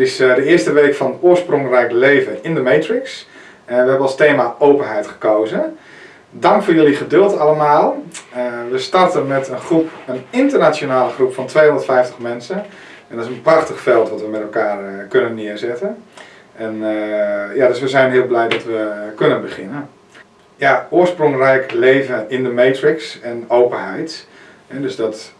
Dit is uh, de eerste week van Oorsprongrijke Leven in de Matrix. Uh, we hebben als thema openheid gekozen. Dank voor jullie geduld allemaal. Uh, we starten met een groep, een internationale groep van 250 mensen. En dat is een prachtig veld wat we met elkaar kunnen neerzetten. En ja, dus we zijn heel blij dat we kunnen beginnen. Ja, oorsprongrijke leven in de Matrix en openheid. En dus dat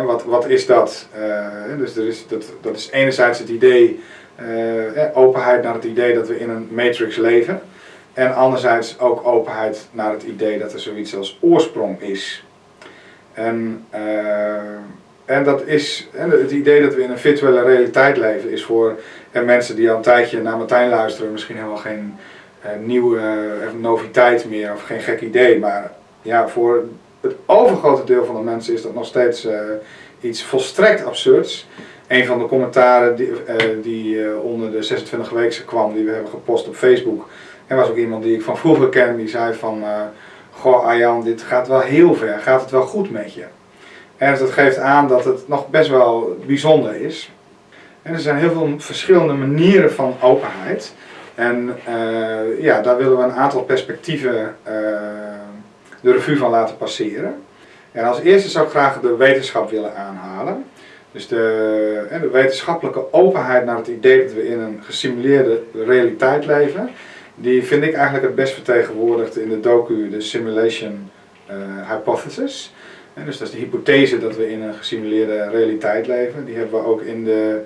wat, wat is dat? Uh, dus er is, dat, dat is enerzijds het idee, uh, openheid naar het idee dat we in een matrix leven. En anderzijds ook openheid naar het idee dat er zoiets als oorsprong is. En, uh, en dat is, het idee dat we in een virtuele realiteit leven is voor en mensen die al een tijdje naar Martijn luisteren misschien helemaal geen nieuwe noviteit meer of geen gek idee. Maar ja, voor het overgrote deel van de mensen is dat nog steeds uh, iets volstrekt absurds. Een van de commentaren die, uh, die uh, onder de 26 weken kwam, die we hebben gepost op Facebook. En was ook iemand die ik van vroeger ken, die zei van... Goh Arjan, dit gaat wel heel ver, gaat het wel goed met je? En dat geeft aan dat het nog best wel bijzonder is. En er zijn heel veel verschillende manieren van openheid. En ja, daar willen we een aantal perspectieven de revue van laten passeren. En als eerste zou ik graag de wetenschap willen aanhalen. Dus de, de wetenschappelijke openheid naar het idee dat we in een gesimuleerde realiteit leven, die vind ik eigenlijk het best vertegenwoordigd in de docu, de Simulation uh, Hypothesis. En dus dat is de hypothese dat we in een gesimuleerde realiteit leven. Die hebben we ook in de,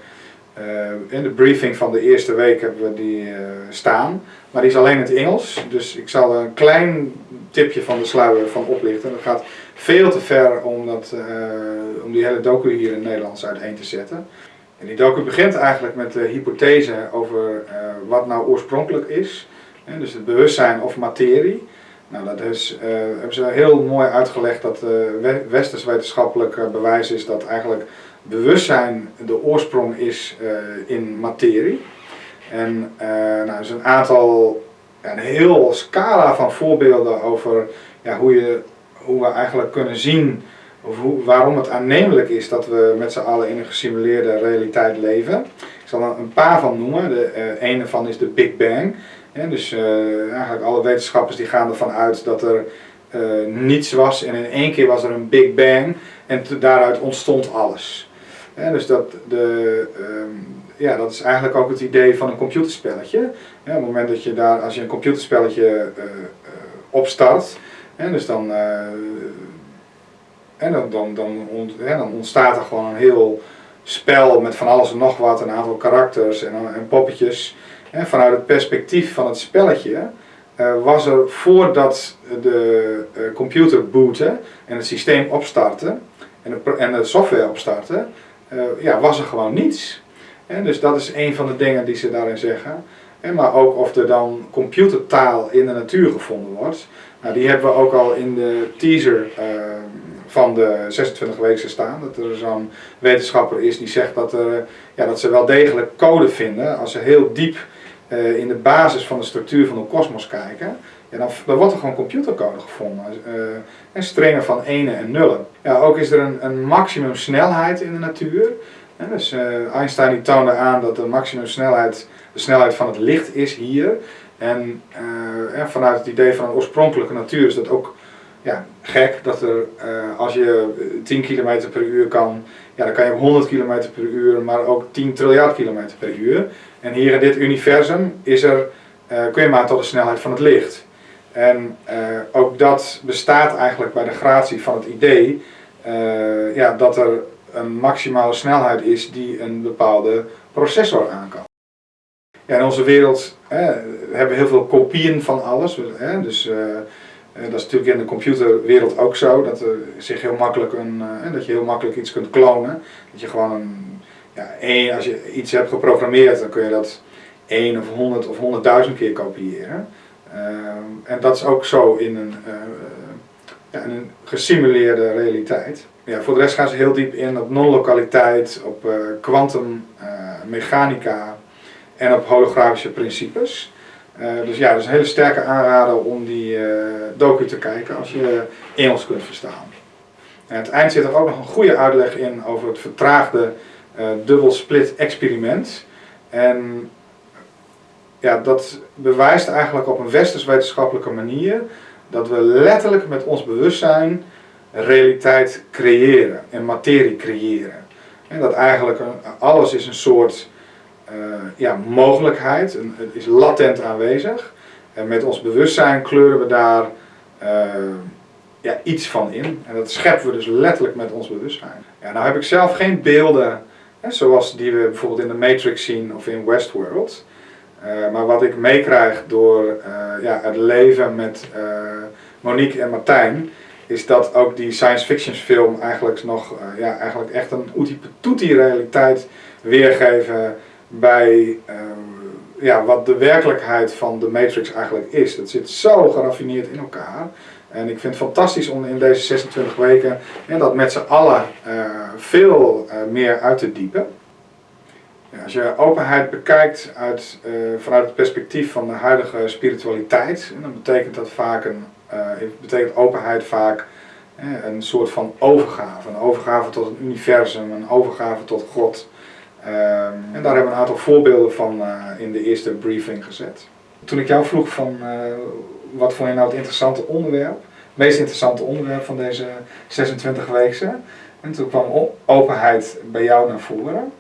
in de briefing van de eerste week hebben we die uh, staan. Maar die is alleen in het Engels, dus ik zal een klein tipje van de sluier van oplichten. Dat gaat veel te ver om, dat, uh, om die hele docu hier in het Nederlands uiteen te zetten. En die docu begint eigenlijk met de hypothese over wat nou oorspronkelijk is. Dus het bewustzijn of materie. Nou, dat is, uh, hebben ze heel mooi uitgelegd dat uh, westers wetenschappelijk bewijs is dat eigenlijk bewustzijn de oorsprong is in materie. En nou, er is een aantal een heel scala van voorbeelden over ja, hoe, je, hoe we eigenlijk kunnen zien of hoe, waarom het aannemelijk is dat we met z'n allen in een gesimuleerde realiteit leven. Ik zal er een paar van noemen. De ene van is de Big Bang. Dus uh, eigenlijk alle wetenschappers die gaan ervan uit dat er uh, niets was en in één keer was er een Big Bang en daaruit ontstond alles. dus dat de, um, ja, dat is eigenlijk ook het idee van een computerspelletje. op het moment dat je daar, als je een computerspelletje uh, opstart, dus dan, dan, dan, dan, ont, dan ontstaat er gewoon een heel spel met van alles en nog wat, een aantal karakters en, en poppetjes. Vanuit het perspectief van het spelletje was er voordat de computer bootte en het systeem opstartte en de, en de software opstartte, ja, was er gewoon niets. Dus dat is een van de dingen die ze daarin zeggen. En maar ook of er dan computertaal in de natuur gevonden wordt. Nou, die hebben we ook al in de teaser van de 26 weken staan. Dat er zo'n wetenschapper is die zegt dat, er, ja, dat ze wel degelijk code vinden. Als ze heel diep uh, in de basis van de structuur van de kosmos kijken. Ja, dan, wordt er gewoon computercode gevonden. Uh, en strengen van enen en nullen. Ja, ook is er een, een maximum snelheid in de natuur. Dus uh, Einstein toonde aan dat de maximumsnelheid de snelheid van het licht is hier. En, vanuit het idee van een oorspronkelijke natuur is dat ook ja, gek dat er als je 10 km per uur kan, ja, dan kan je 100 km per uur, maar ook 10 triljard km per uur. En hier in dit universum is er, kun je maar tot de snelheid van het licht. En ook dat bestaat eigenlijk bij de gratie van het idee ja, dat er een maximale snelheid is die een bepaalde processor aan kan. Ja, in onze wereld hebben we heel veel kopieën van alles. Hè, dus uh, dat is natuurlijk in de computerwereld ook zo. Dat, er zich heel makkelijk een, uh, dat je heel makkelijk iets kunt klonen. Dat je gewoon een, ja, als je iets hebt geprogrammeerd, dan kun je dat één of honderd of honderdduizend keer kopiëren. Uh, en dat is ook zo in een, ja, in een gesimuleerde realiteit. Ja, voor de rest gaan ze heel diep in op non-lokaliteit, op kwantummechanica uh, uh, en op holografische principes. Dus ja, dat is een hele sterke aanrader om die docu te kijken als je Engels kunt verstaan. En het eind zit er ook nog een goede uitleg in over het vertraagde dubbel split experiment. En ja, dat bewijst eigenlijk op een westers-wetenschappelijke manier dat we letterlijk met ons bewustzijn realiteit creëren en materie creëren. En dat eigenlijk alles is een soort uh, ja, mogelijkheid, het is latent aanwezig. En met ons bewustzijn kleuren we daar uh, ja, iets van in. En dat scheppen we dus letterlijk met ons bewustzijn. Ja, nou heb ik zelf geen beelden zoals die we bijvoorbeeld in de Matrix zien of in Westworld. Uh, maar wat ik meekrijg door uh, ja, het leven met uh, Monique en Martijn, is dat ook die science fiction film eigenlijk nog ja, eigenlijk echt een oetie realiteit weergeven bij ja, wat de werkelijkheid van de Matrix eigenlijk is. Dat zit zo geraffineerd in elkaar. En ik vind het fantastisch om in deze 26 weken ja, dat met z'n allen veel meer uit te diepen. Ja, als je openheid bekijkt uit, uh, vanuit het perspectief van de huidige spiritualiteit, dan betekent dat vaak een, betekent openheid vaak een soort van overgave. Een overgave tot een universum, een overgave tot God. Ehm, en daar hebben we een aantal voorbeelden van in de eerste briefing gezet. Toen ik jou vroeg van wat vond je nou het interessante onderwerp, het meest interessante onderwerp van deze 26 weken, en toen kwam openheid bij jou naar voren.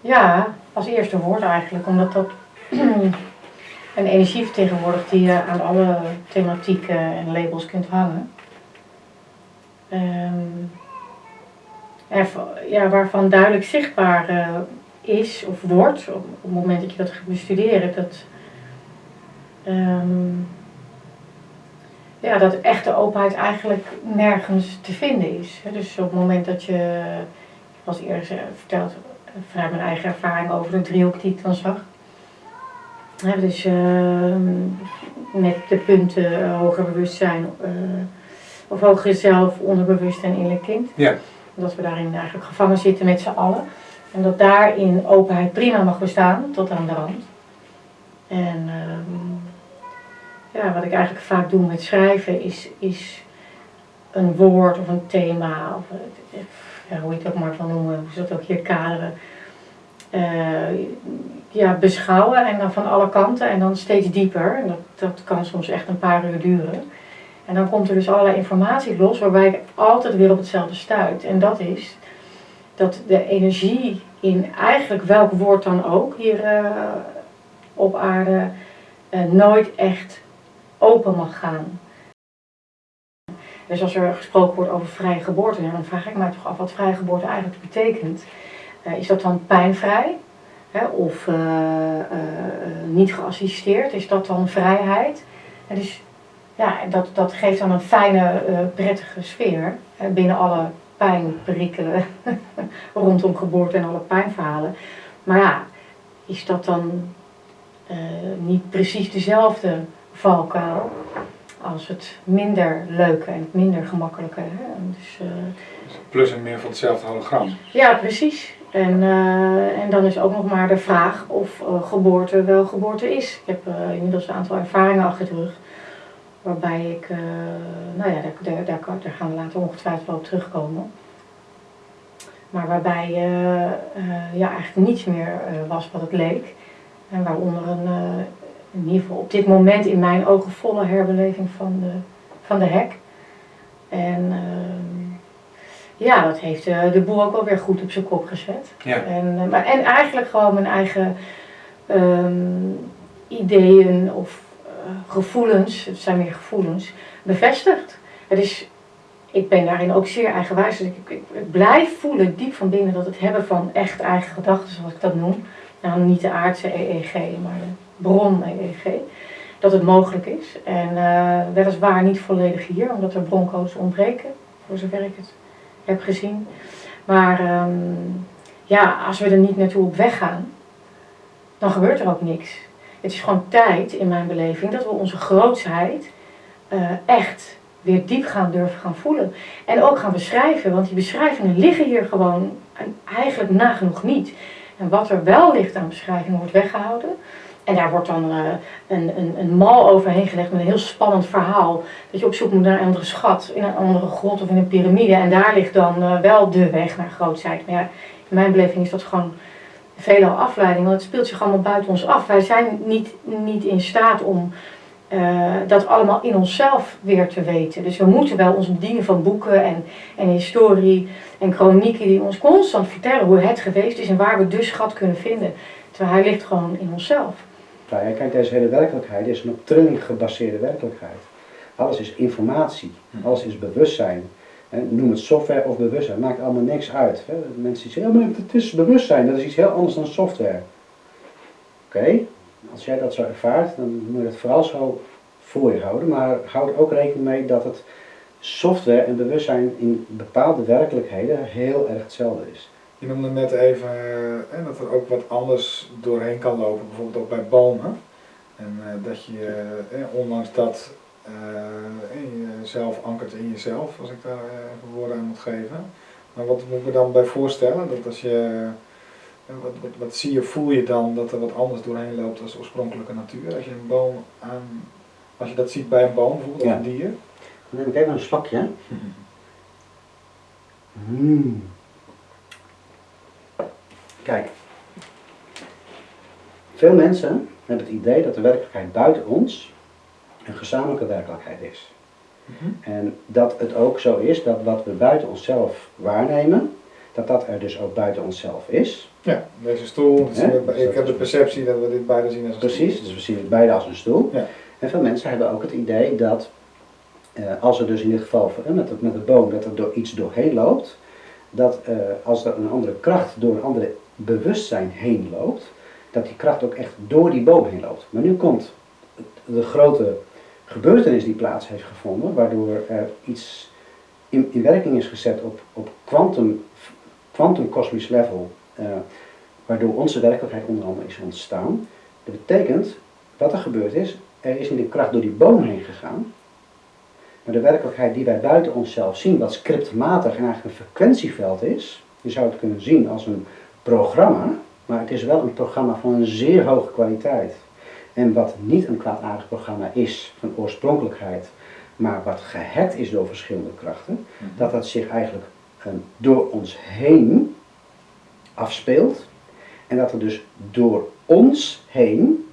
Ja, als eerste woord eigenlijk, omdat dat een energie vertegenwoordigt die je aan alle thematieken en labels kunt hangen. Um, ja, waarvan duidelijk zichtbaar uh, is of wordt op, het moment dat je dat gaat bestuderen, dat, um, ja, dat echte openheid eigenlijk nergens te vinden is. Dus op het moment dat je, als eerder verteld, vanuit mijn eigen ervaring over de driehoek die ik dan zag. Dus uh, met de punten uh, hoger bewustzijn uh, of hoger zelf, onderbewust en innerlijk kind. Ja. Dat we daarin eigenlijk gevangen zitten met z'n allen. En dat daarin openheid prima mag bestaan, tot aan de rand. En ehm, ja, wat ik eigenlijk vaak doe met schrijven is, is een woord of een thema, of ja, hoe je het ook maar van noemen, hoe ze dat ook hier kaderen, uh, ja, beschouwen en dan van alle kanten en dan steeds dieper. En dat, dat kan soms echt een paar uur duren. En dan komt er dus allerlei informatie los waarbij ik altijd weer op hetzelfde stuit. En dat is dat de energie in eigenlijk welk woord dan ook hier uh, op aarde uh, nooit echt open mag gaan. Dus als er gesproken wordt over vrije geboorte, dan vraag ik mij toch af wat vrije geboorte eigenlijk betekent. Uh, is dat dan pijnvrij? Of uh, uh, niet geassisteerd? Is dat dan vrijheid? Dus ja, dat, dat geeft dan een fijne, prettige sfeer hè, binnen alle pijnperikelen rondom geboorte en alle pijnverhalen. Maar ja, is dat dan niet precies dezelfde valkuil? als het minder leuke en het minder gemakkelijke. Hè? Dus, uh, Plus en meer van hetzelfde hologram. Ja, precies. En, uh, en dan is ook nog maar de vraag of uh, geboorte wel geboorte is. Ik heb inmiddels een aantal ervaringen achter de rug. Waarbij ik, nou ja, daar, daar, daar, daar, gaan we later ongetwijfeld wel op terugkomen. Maar waarbij ja, eigenlijk niets meer was wat het leek. En waaronder een, in ieder geval op dit moment in mijn ogen volle herbeleving van de, van de hek. En uh, ja, dat heeft uh, de boel ook wel weer goed op zijn kop gezet. Ja. En, uh, maar, en eigenlijk gewoon mijn eigen um, ideeën of eh, gevoelens, het zijn meer gevoelens, bevestigd. Het is, ik ben daarin ook zeer eigenwijs. Dus ik, ik, ik, blijf voelen diep van binnen dat het hebben van echt eigen gedachten, zoals ik dat noem. Nou, niet de aardse EEG, maar de bron EEG, dat het mogelijk is. En uh, weliswaar niet volledig hier, omdat er broncodes ontbreken, voor zover ik het heb gezien. Maar um, ja, als we er niet naartoe op weg gaan, dan gebeurt er ook niks. Het is gewoon tijd, in mijn beleving, dat we onze grootsheid uh, echt weer diep gaan durven gaan voelen. En ook gaan beschrijven, want die beschrijvingen liggen hier gewoon eigenlijk nagenoeg niet. En wat er wel ligt aan beschrijvingen wordt weggehouden. En daar wordt dan uh, een, een, een mal overheen gelegd met een heel spannend verhaal. Dat je op zoek moet naar een andere schat, in een andere grot of in een piramide. En daar ligt dan uh, wel de weg naar grootheid. Maar ja, In mijn beleving is dat gewoon veelal afleiding, want het speelt zich allemaal buiten ons af. Wij zijn niet, niet in staat om uh, dat allemaal in onszelf weer te weten. Dus we moeten wel ons bedienen van boeken en, en historie en chronieken die ons constant vertellen hoe het geweest is en waar we dus schat kunnen vinden. Terwijl hij ligt gewoon in onszelf. Nou ja, kijk, deze hele werkelijkheid is een op trilling gebaseerde werkelijkheid. Alles is informatie, hm. alles is bewustzijn. Noem het software of bewustzijn, maakt allemaal niks uit. Mensen zeggen, ja, maar het is bewustzijn, dat is iets heel anders dan software. Oké, als jij dat zo ervaart, dan moet je het vooral zo voor je houden. Maar houd er ook rekening mee dat het software en bewustzijn in bepaalde werkelijkheden heel erg hetzelfde is. Je noemde net even eh, dat er ook wat anders doorheen kan lopen, bijvoorbeeld ook bij bomen. En eh, dat je, eh, ondanks dat eh, jezelf ankert in jezelf, als ik daar even woorden aan moet geven. Maar wat moet ik me dan bij voorstellen? Dat als je wat, wat, wat, zie je, voel je dan dat er wat anders doorheen loopt als oorspronkelijke natuur? Als je een boom aan, als je dat ziet bij een boom bijvoorbeeld, of een dier? Dan neem ik even een slokje. Hmm. Kijk. Veel mensen hebben het idee dat de werkelijkheid buiten ons een gezamenlijke werkelijkheid is. Mhm. En dat het ook zo is dat wat we buiten onszelf waarnemen, dat dat er dus ook buiten onszelf is. Ja, deze stoel, we, ik heb de perceptie dat we dit beide zien als een Precies, stoel. dus we zien het beide als een stoel. Ja. En veel mensen hebben ook het idee dat uh, als er dus in dit geval met, met de boom, dat er door iets doorheen loopt, dat uh, als er een andere kracht door een andere bewustzijn heen loopt, dat die kracht ook echt door die boom heen loopt. Maar nu komt de grote gebeurtenis die plaats heeft gevonden, waardoor er iets in, in werking is gezet op, op quantum, quantum cosmisch level, uh, waardoor onze werkelijkheid onder andere is ontstaan. Dat betekent, wat er gebeurd is, er is niet een kracht door die boom heen gegaan, maar de werkelijkheid die wij buiten onszelf zien, wat scriptmatig en eigenlijk een frequentieveld is, je zou het kunnen zien als een programma, maar het is wel een programma van een zeer hoge kwaliteit. En wat niet een kwaadaardig programma is van oorspronkelijkheid, maar wat gehackt is door verschillende krachten, mhm. dat dat zich eigenlijk ehm, door ons heen afspeelt. En dat er dus door ons heen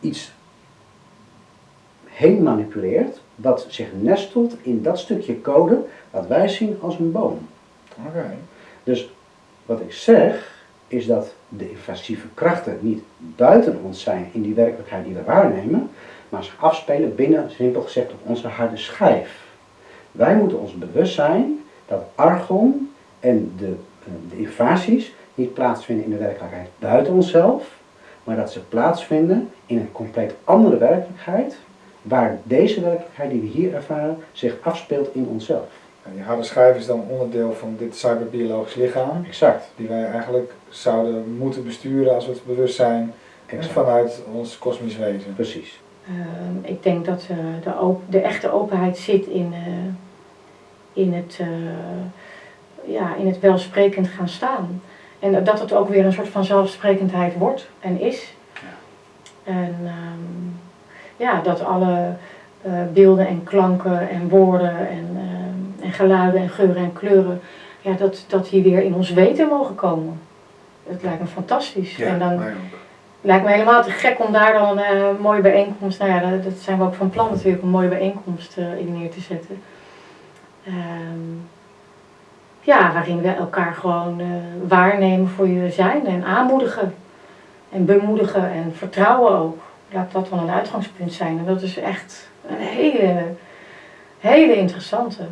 iets heen manipuleert, dat zich nestelt in dat stukje code wat wij zien als een boom. Oké. Dus wat ik zeg, is dat de invasieve krachten niet buiten ons zijn in die werkelijkheid die we waarnemen, maar zich afspelen binnen, simpel gezegd, op onze harde schijf. Wij moeten ons bewust zijn dat argon en de, eh, de invasies niet plaatsvinden in de werkelijkheid buiten onszelf, maar dat ze plaatsvinden in een compleet andere werkelijkheid, waar deze werkelijkheid die we hier ervaren zich afspeelt in onszelf. En die harde schijf is dan onderdeel van dit cyberbiologisch lichaam. Exact. Die wij eigenlijk zouden moeten besturen als we het bewust zijn vanuit ons kosmisch wezen. Precies. Ehm, ik denk dat uh, de, de, echte openheid zit in, uh, in, het, uh, ja, in het welsprekend gaan staan. En dat het ook weer een soort van zelfsprekendheid wordt en is. Ja. En um, ja, dat alle beelden en klanken en woorden en en geluiden en geuren en kleuren, ja, dat, dat die weer in ons weten mogen komen. Dat lijkt me fantastisch. Ja, en dan lijkt me helemaal te gek om daar dan een uh, mooie bijeenkomst, nou ja, dat, zijn we ook van plan natuurlijk, een mooie bijeenkomst uh, in neer te zetten. Um, ja, waarin we elkaar gewoon uh, waarnemen voor je zijn en aanmoedigen. En bemoedigen en vertrouwen ook. Laat dat dan een uitgangspunt zijn. En dat is echt een hele, hele interessante.